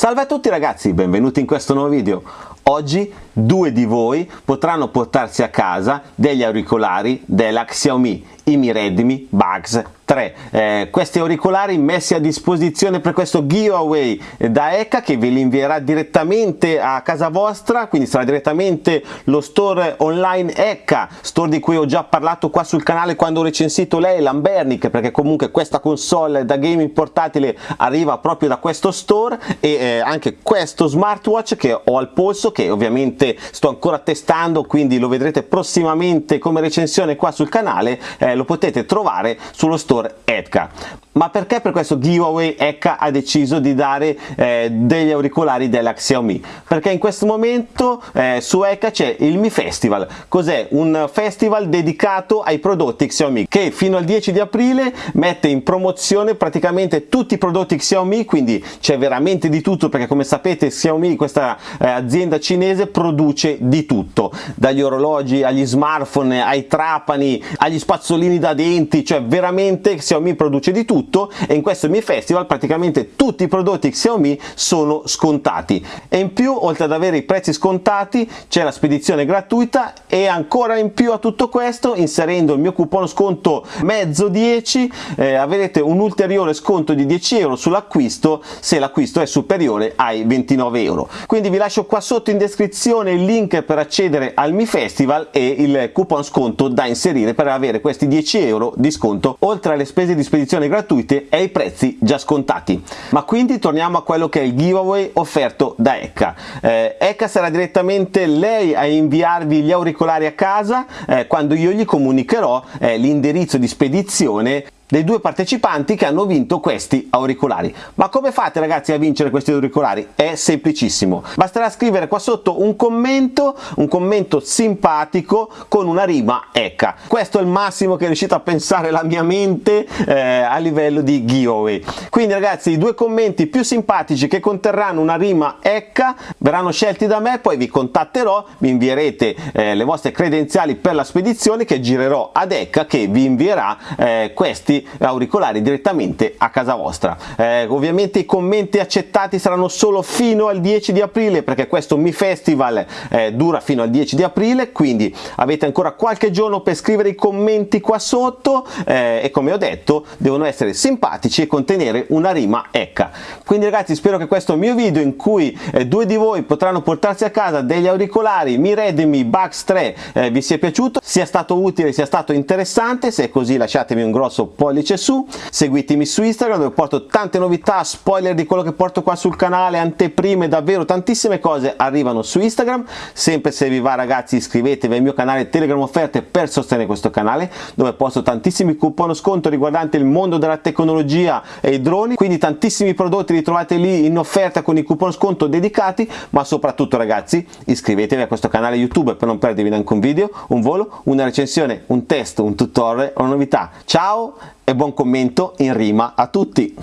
Salve a tutti ragazzi, benvenuti in questo nuovo video. Oggi due di voi potranno portarsi a casa degli auricolari della Xiaomi, i Mi Redmi Bugs 3 eh, questi auricolari messi a disposizione per questo giveaway da ECA che ve li invierà direttamente a casa vostra quindi sarà direttamente lo store online ECA store di cui ho già parlato qua sul canale quando ho recensito lei Lambernic perché comunque questa console da gaming portatile arriva proprio da questo store e eh, anche questo smartwatch che ho al polso che ovviamente sto ancora testando quindi lo vedrete prossimamente come recensione qua sul canale eh, lo potete trovare sullo store door aadka Ma perché per questo giveaway Eka ha deciso di dare eh, degli auricolari della Xiaomi? Perché in questo momento eh, su Eka c'è il Mi Festival. Cos'è? Un festival dedicato ai prodotti Xiaomi che fino al 10 di aprile mette in promozione praticamente tutti i prodotti Xiaomi, quindi c'è veramente di tutto perché come sapete Xiaomi, questa eh, azienda cinese, produce di tutto, dagli orologi agli smartphone, ai trapani, agli spazzolini da denti, cioè veramente Xiaomi produce di tutto e in questo Mi Festival praticamente tutti i prodotti Xiaomi sono scontati. E in più oltre ad avere i prezzi scontati c'è la spedizione gratuita e ancora in più a tutto questo inserendo il mio coupon sconto mezzo 10 eh, avrete un ulteriore sconto di 10 euro sull'acquisto se l'acquisto è superiore ai 29 euro. Quindi vi lascio qua sotto in descrizione il link per accedere al Mi Festival e il coupon sconto da inserire per avere questi 10 euro di sconto oltre alle le spese di spedizione gratuite e i prezzi già scontati. Ma quindi torniamo a quello che è il giveaway offerto da Ecca. Eh, Ecca sarà direttamente lei a inviarvi gli auricolari a casa eh, quando io gli comunicherò eh, l'indirizzo di spedizione dei due partecipanti che hanno vinto questi auricolari. Ma come fate ragazzi a vincere questi auricolari? È semplicissimo, basterà scrivere qua sotto un commento, un commento simpatico con una rima ecca. Questo è il massimo che è riuscito a pensare la mia mente eh, a livello di giveaway. Quindi ragazzi i due commenti più simpatici che conterranno una rima ecca verranno scelti da me, poi vi contatterò, vi invierete eh, le vostre credenziali per la spedizione che girerò ad ecca che vi invierà eh, questi auricolari direttamente a casa vostra. Eh, ovviamente i commenti accettati saranno solo fino al 10 di aprile perché questo Mi Festival eh, dura fino al 10 di aprile quindi avete ancora qualche giorno per scrivere i commenti qua sotto eh, e come ho detto devono essere simpatici e contenere una rima ecca. Quindi ragazzi spero che questo mio video in cui eh, due di voi potranno portarsi a casa degli auricolari Mi Redmi Bugs 3 eh, vi sia piaciuto, sia stato utile, sia stato interessante, se è così lasciatemi un grosso pollice pollice su, seguitemi su Instagram dove porto tante novità, spoiler di quello che porto qua sul canale, anteprime, davvero tantissime cose arrivano su Instagram, sempre se vi va ragazzi iscrivetevi al mio canale Telegram Offerte per sostenere questo canale dove posto tantissimi coupon sconto riguardanti il mondo della tecnologia e i droni, quindi tantissimi prodotti li trovate lì in offerta con i coupon sconto dedicati, ma soprattutto ragazzi iscrivetevi a questo canale YouTube per non perdervi neanche un video, un volo, una recensione, un test, un tutorial una novità. Ciao e buon commento in rima a tutti!